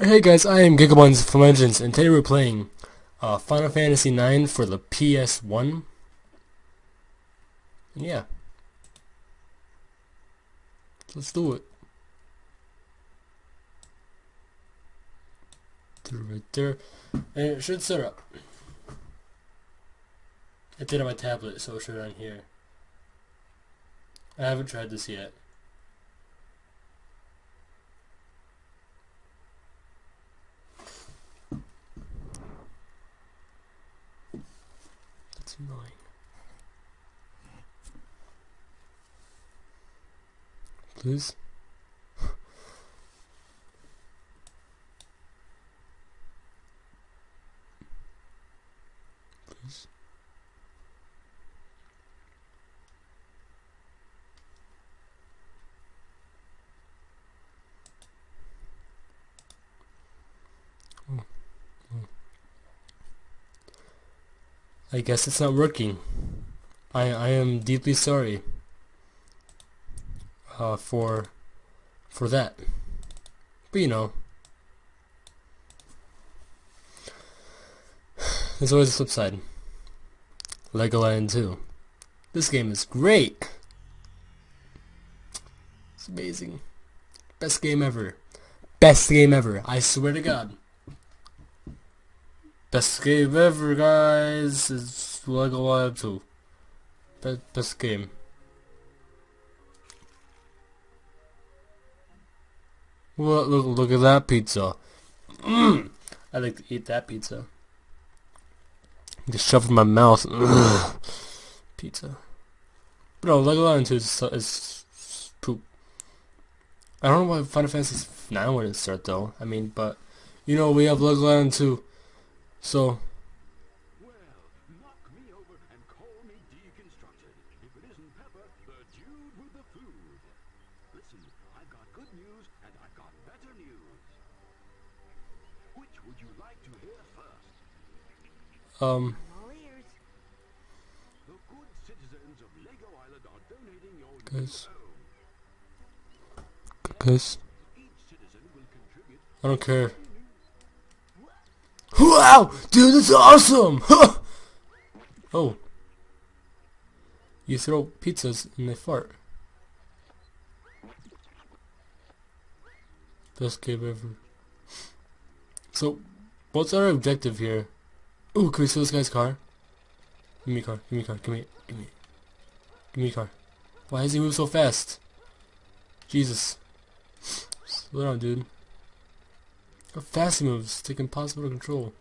Hey guys, I am Gigabuns from Legends, and today we're playing uh, Final Fantasy IX for the PS1. And yeah. Let's do it. Right there. And it should set up. I did on my tablet, so it should on here. I haven't tried this yet. That's annoying. Please? Please? I guess it's not working. I I am deeply sorry uh, for for that. But you know, there's always a flip side. Lego Island 2. This game is great. It's amazing. Best game ever. Best game ever. I swear to God. Best game ever, guys. It's Lego Island 2. Be best game. What? Look, look at that pizza. I like to eat that pizza. Just shove it in my mouth. Ugh. Pizza. Bro, Lego Island 2 is, is poop. I don't know why Final Fantasy 9 wouldn't start though. I mean, but you know we have Lego Island 2. So, Well, knock me over and call me deconstructed. If it isn't Pepper, the dude with the food. Listen, I've got good news and I've got better news. Which would you like to hear first? um. The good citizens of Lego Island are donating your Guys. guys, I don't care. Wow, dude, that's awesome! oh, you throw pizzas and they fart. Best game ever. So, what's our objective here? Ooh, can we steal this guy's car? Give me a car, give me a car, give me, give me, give me a car. Why does he move so fast? Jesus. Slow down, dude. Fast moves. Like impossible to control.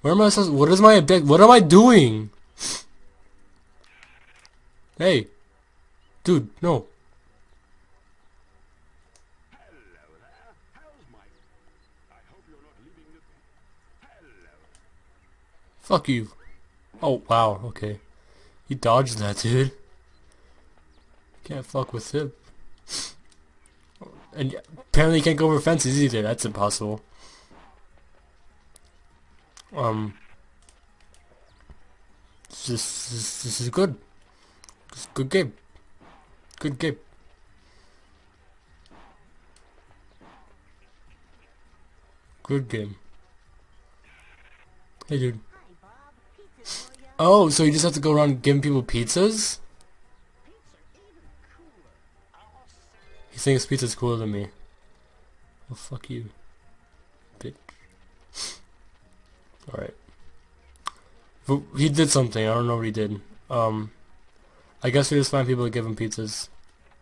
Where am I supposed What is my object? What am I doing? Hey. Dude, no. Fuck you. Oh, wow, okay. He dodged that, dude. Can't fuck with him. And apparently you can't go over fences either. That's impossible. Um... This, this, this is good. It's good game. Good game. Good game. Hey dude. Hi, Bob. Pizza for you. Oh, so you just have to go around giving people pizzas? Thinks pizza's cooler than me. Well, fuck you. Bitch. Alright. He did something, I don't know what he did. Um, I guess we just find people to give him pizzas.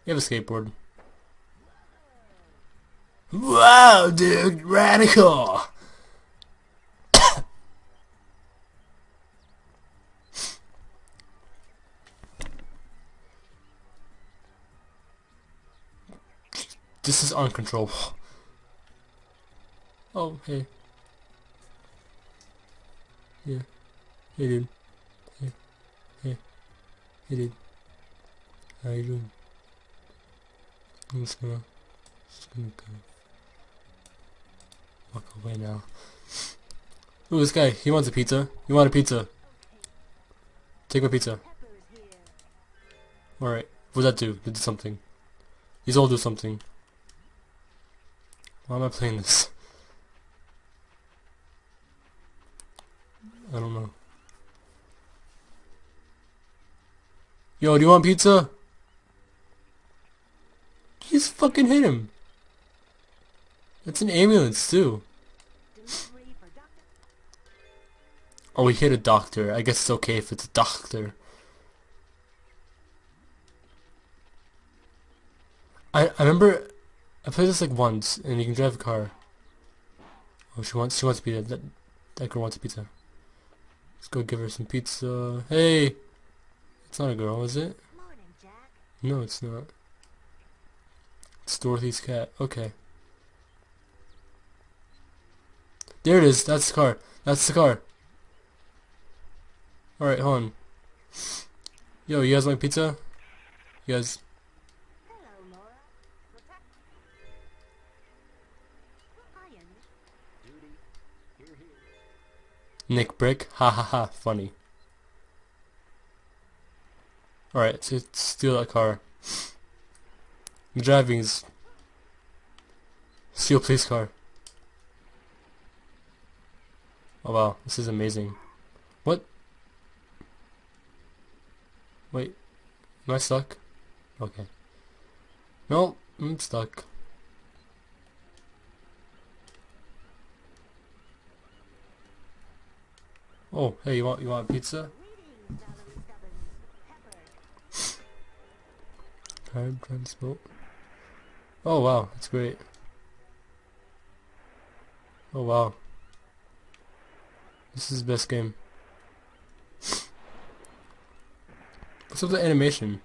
You have a skateboard. Wow, dude, radical! This is uncontrollable. Oh, hey. Yeah. Hey, dude. Hey. Hey. Hey, dude. How you doing? I'm just gonna... Just gonna go... Walk away now. Ooh, this guy. He wants a pizza. You want a pizza? Take my pizza. Alright. What does that do? It did something. These all do something. Why am I playing this? I don't know. Yo, do you want pizza? Just fucking hit him. That's an ambulance too. Oh, we hit a doctor. I guess it's okay if it's a doctor. I, I remember I played this like once, and you can drive a car. Oh, she wants she wants pizza. That that girl wants pizza. Let's go give her some pizza. Hey, it's not a girl, is it? No, it's not. It's Dorothy's cat. Okay. There it is. That's the car. That's the car. Alright, hold on. Yo, you guys like pizza? You guys... Nick Brick? Ha ha ha. Funny. Alright, so steal that car. The driving is... Steal police car. Oh wow, this is amazing. What? Wait, am I stuck? Okay. No, I'm stuck. Oh, hey, you want you want pizza? Time transport. Oh wow, that's great. Oh wow. This is the best game. What's up the animation?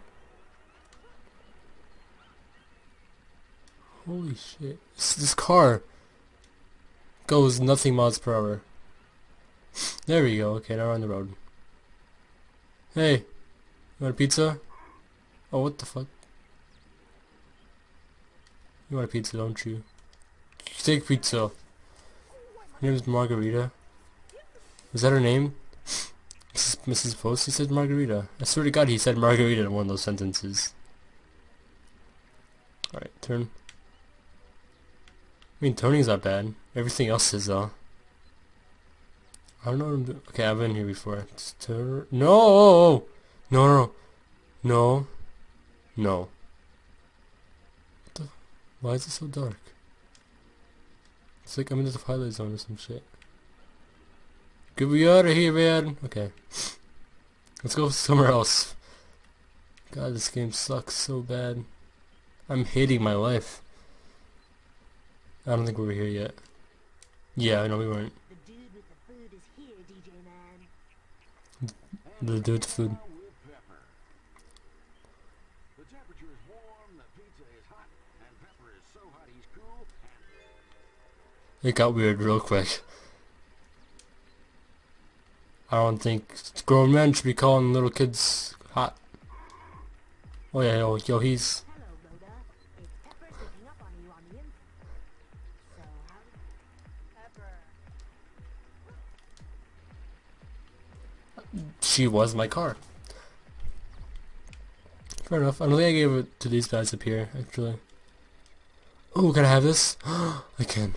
Holy shit. This, this car goes nothing miles per hour. There we go. Okay, now we're on the road. Hey, you want a pizza? Oh, what the fuck? You want a pizza, don't you? Steak pizza. Her name is Margarita. Is that her name? Mrs. Post, he said Margarita. I swear to God, he said Margarita in one of those sentences. Alright, turn. I mean, turning's not bad. Everything else is, though. I don't know what I'm doing. Okay, I've been here before. Just turn. No! No, no, no. No. What the? Why is it so dark? It's like I'm in the Twilight Zone or some shit. Get me out of here, man! Okay. Let's go somewhere else. God, this game sucks so bad. I'm hating my life. I don't think we're here yet. Yeah, I know we weren't. The dude with the food is here, DJ man. The dude with food. Now with Pepper. The temperature is warm, the pizza is hot, and Pepper is so hot he's cool, food. It got weird real quick. I don't think grown men should be calling little kids hot. Oh yeah, yo, yo he's she was my car. Fair enough. I don't think I gave it to these guys up here, actually. Oh, can I have this? I can.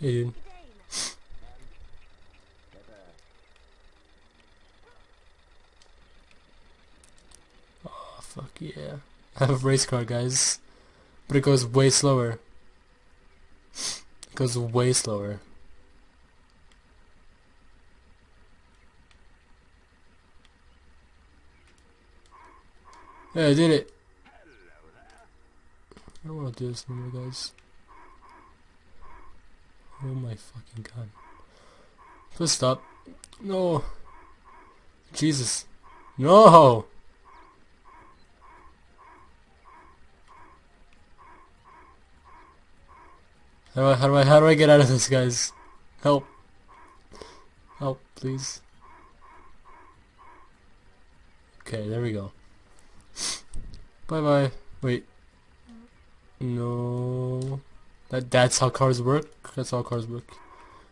Hey, dude. Oh, fuck yeah. I have a race car, guys. But it goes way slower. It goes way slower. Hey, I did it. I don't want to do this anymore, guys. Oh my fucking god. Please stop. No. Jesus. No! How do I, how do I, how do I get out of this, guys? Help. Help, please. Okay, there we go. Bye bye. Wait. No. That that's how cars work. That's how cars work.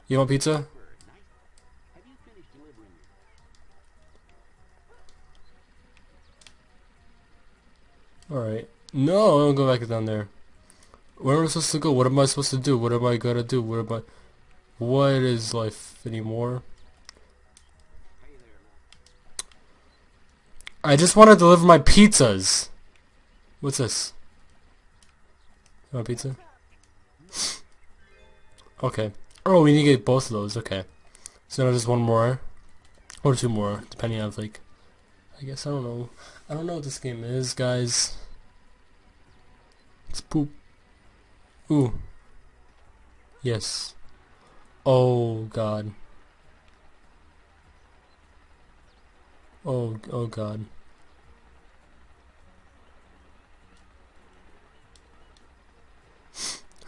You want pizza? Pepper, nice. Have you finished delivering your All right. No, I don't go back down there. Where am I supposed to go? What am I supposed to do? What am I gonna do? What am I? What is life anymore? I just want to deliver my pizzas. What's this? You want pizza? Okay. Oh, we need to get both of those. Okay. So now just one more. Or two more, depending on like... I guess, I don't know. I don't know what this game is, guys. It's poop. Ooh. Yes. Oh, God. Oh, oh God.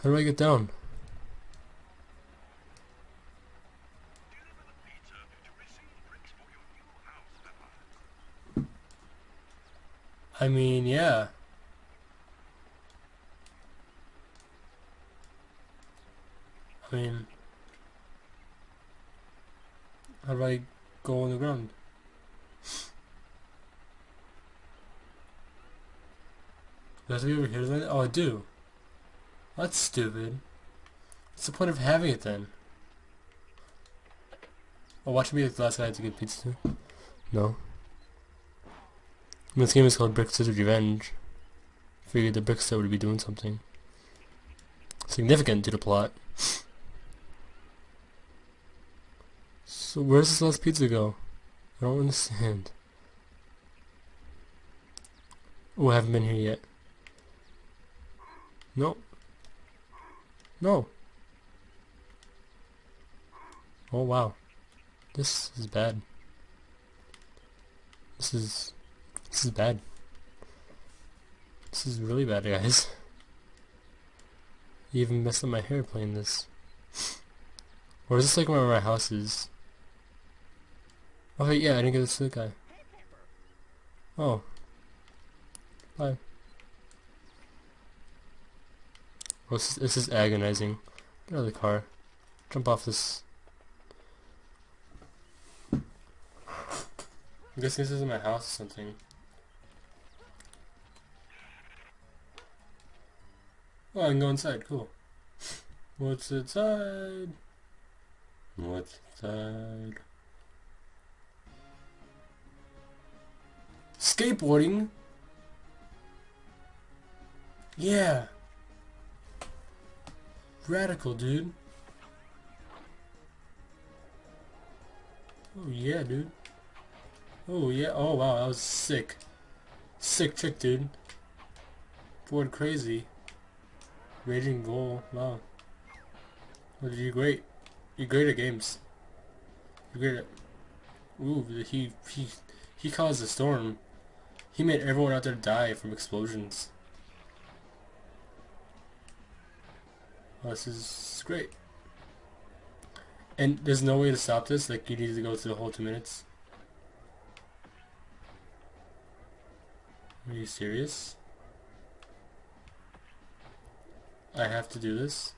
How do I get down? I mean, yeah. I mean, how do I go on the ground? Do I have to be over here? Oh, I do. That's stupid. What's the point of having it then? Oh, watch me like the last guy to get pizza too? No. This game is called Brickster's Revenge. Figured the Brickster would be doing something significant to the plot. So where's this last pizza go? I don't understand. Oh, I haven't been here yet. No. No. Oh wow. This is bad. This is this is bad. This is really bad, guys. You even messed up my hair playing this. Or is this like where my house is? Oh yeah, I didn't get this to the guy. Oh. Bye. Oh, this is, this is agonizing. Get out of the car. Jump off this. I guess this isn't my house or something. Oh, I can go inside. Cool. What's inside? What's inside? Skateboarding? Yeah. Radical, dude. Oh, yeah, dude. Oh, yeah. Oh, wow. That was sick. Sick trick, dude. Board crazy. Raging Bull, wow. Well, you're great. You're great at games. You're great at... Ooh, he, he, he caused a storm. He made everyone out there die from explosions. This is great. And there's no way to stop this, like you need to go through the whole two minutes. Are you serious? I have to do this.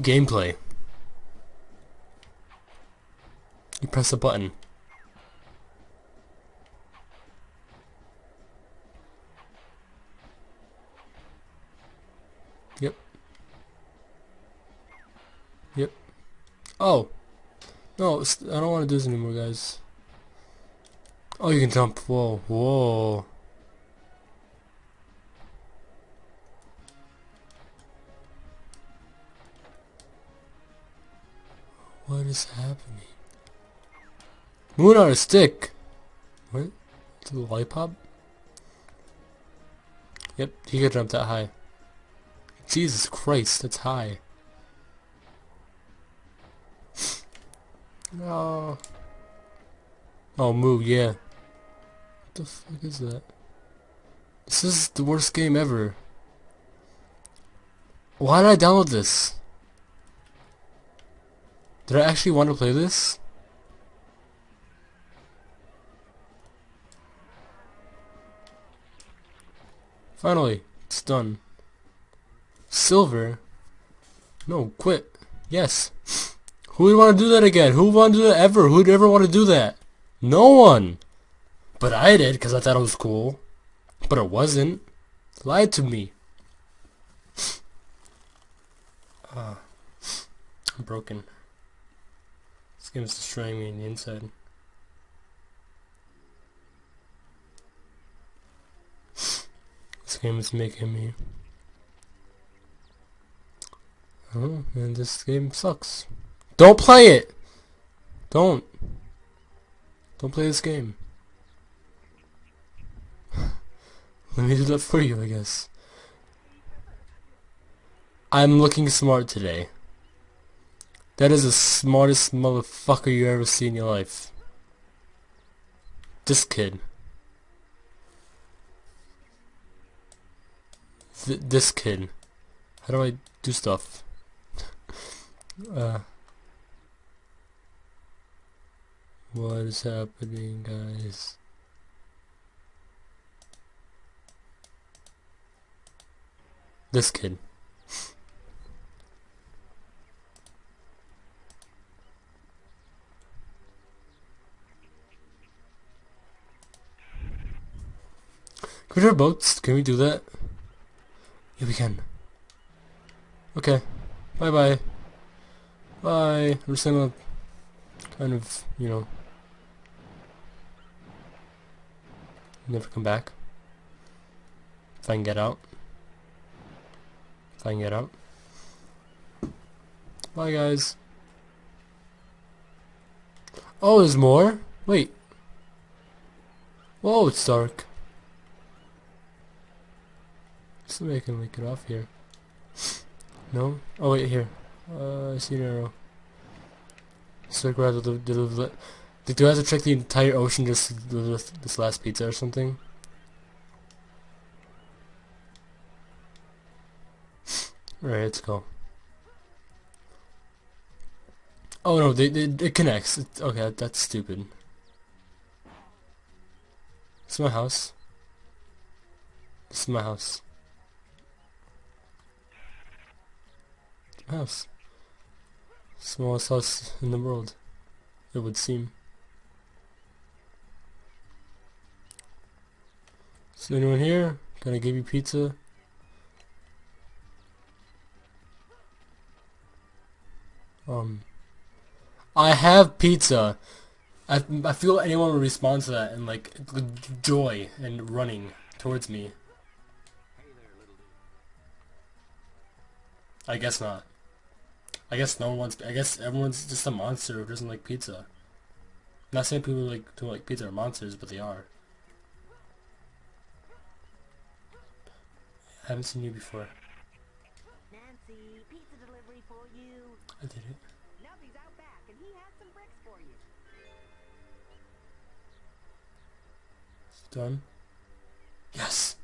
Gameplay. You press a button. Oh. No, I don't want to do this anymore, guys. Oh, you can jump. Whoa, whoa. What is happening? Moon on a stick. What? It's a lollipop? Yep, he could jump that high. Jesus Christ, that's high. No. Oh, oh Moo, yeah What the fuck is that? This is the worst game ever. Why did I download this? Did I actually want to play this? Finally, it's done. Silver? No, quit. Yes. Who would want to do that again? Who would want to do that ever? Who would ever want to do that? No one! But I did because I thought it was cool. But it wasn't. Lied to me. uh. I'm broken. This game is destroying me on the inside. This game is making me... Oh, and this game sucks. Don't play it! Don't. Don't play this game. Let me do that for you, I guess. I'm looking smart today. That is the smartest motherfucker you ever see in your life. This kid. Th this kid. How do I do stuff? uh... What is happening, guys? This kid. Can we drive boats? Can we do that? Yeah, we can. Okay. Bye bye. Bye. I'm just gonna kind of, you know, never come back. If I can get out. If I can get out. Bye guys. Oh, there's more? Wait. Whoa, it's dark. Somebody can make it off here. No? Oh wait, here. Uh, I see an arrow. Circle around the, the, the, do I have to check the entire ocean just with this last pizza or something? Alright, let's go. Oh no, they, they, it connects. It, okay, that's stupid. It's my house. This is my house. house. Smallest house in the world, it would seem. Is anyone here? Can I give you pizza? Um, I have pizza. I, I feel anyone would respond to that and like joy and running towards me. I guess not. I guess no one wants. I guess everyone's just a monster who doesn't like pizza. I'm not saying people like don't like pizza are monsters, but they are. I haven't seen you before. Nancy, pizza delivery for you. I did it. Nubby's out back, and he has some bricks for you. It's done. Yes,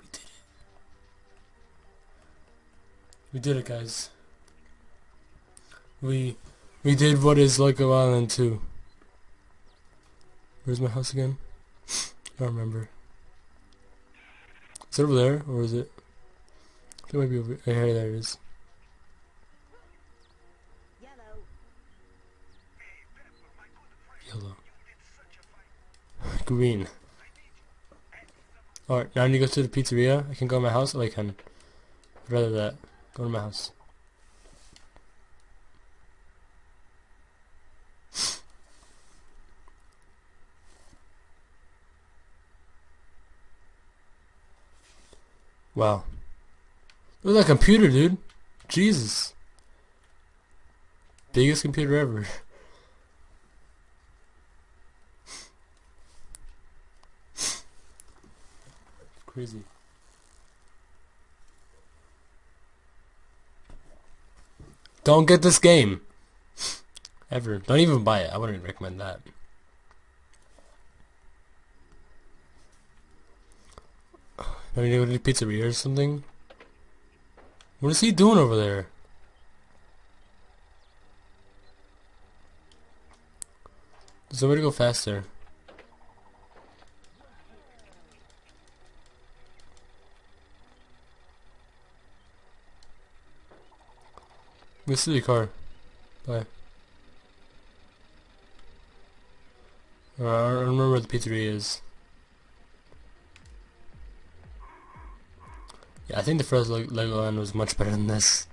we did it. We did it, guys. We we did what is Lego Island 2. Where's my house again? I don't remember. Is it over there, or is it? I think it might be over here. There it is. Yellow. Green. Alright, now I need to go to the pizzeria. I can go to my house. Oh, I can. I'd rather that. Go to my house. Wow. Look at that computer, dude. Jesus. Biggest computer ever. Crazy. Don't get this game. Ever. Don't even buy it. I wouldn't recommend that. I need go to the pizzeria or something? What is he doing over there? There's way to go faster. This is the car. Bye. Uh, I don't remember where the pizzeria is. Yeah, I think the first Le Legoland was much better than this.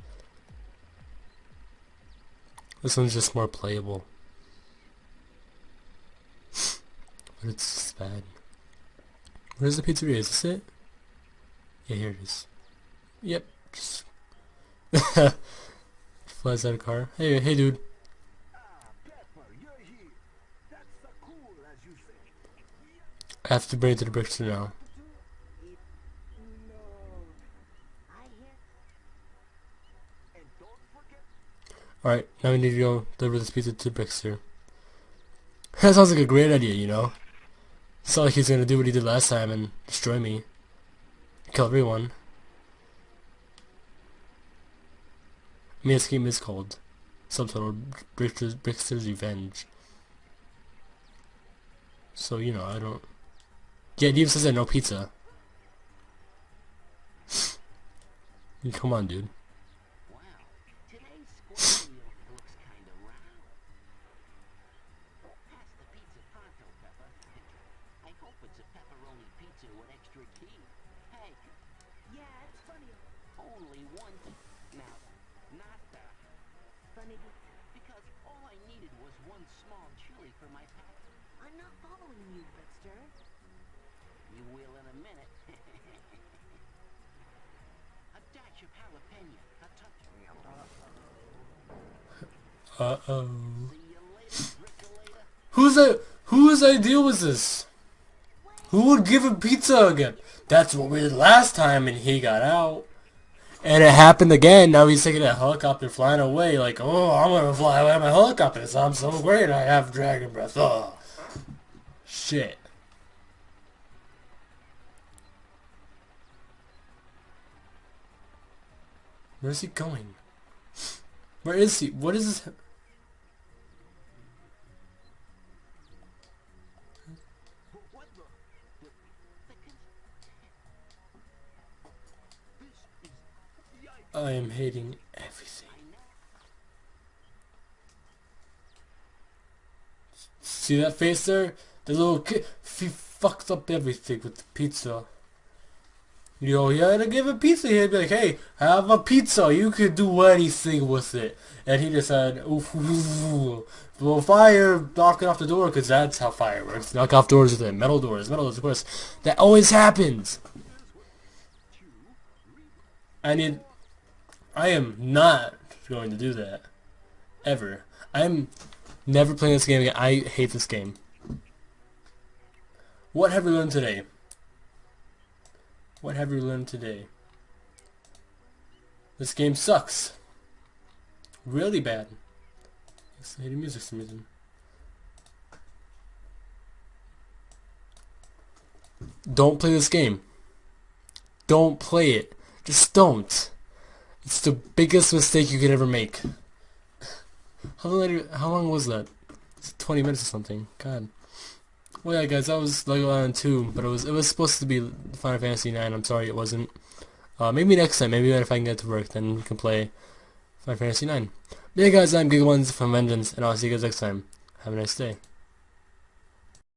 This one's just more playable. but it's bad. Where's the pizzeria? Is this it? Yeah, here it is. Yep. Just flies out of car. Hey, hey, dude. I have to bring it to the Brickster now. No. I hear And don't forget Alright, now we need to go deliver this pizza to Brickster. That sounds like a great idea, you know? It's not like he's gonna do what he did last time and destroy me. Kill everyone. I mean, this game is called subtitled Brickster's Revenge. So, you know, I don't... Yeah, it even says that no pizza. Come on, dude. Wow, today's square wheel looks kinda round. Pass the pizza pronto, Pepper. I hope it's a pepperoni pizza with extra tea. Hey, Yeah, it's funny. only one. Now, not the. Funny be- Because all I needed was one small chili for my pack. I'm not following you, Brickster. You will in a minute. a dash of jalapeno, a touch. Uh-oh. You later, Whose idea was this? Who would give him pizza again? That's what we did last time and he got out. And it happened again. Now he's taking a helicopter flying away like, oh, I'm gonna fly away on my helicopter. I'm so great. I have dragon breath. Oh. Shit. Where's he going? Where is he? What is this? I am hating everything. See that face there? The little kid, he fucked up everything with the pizza. You know, he had to give a pizza. He'd be like, hey, have a pizza. You could do anything with it. And he just said, oof, oof, oof. Well, fire, knocking off the door, because that's how fire works. Knock off doors with it. Metal doors, metal doors, of course. That always happens. I need, I am not going to do that. Ever. I'm never playing this game again. I hate this game. What have we learned today? What have you learned today? This game sucks. Really bad. It's hating music reason. Don't play this game. Don't play it. Just don't. It's the biggest mistake you could ever make. How long, how long was that? It's 20 minutes or something. God. Well, yeah, guys, that was Lego Island 2, but it was it was supposed to be Final Fantasy 9. I'm sorry it wasn't. Uh, maybe next time. Maybe if I can get to work, then we can play Final Fantasy 9. But yeah, guys, I'm Giga Ones from Vengeance, and I'll see you guys next time. Have a nice day.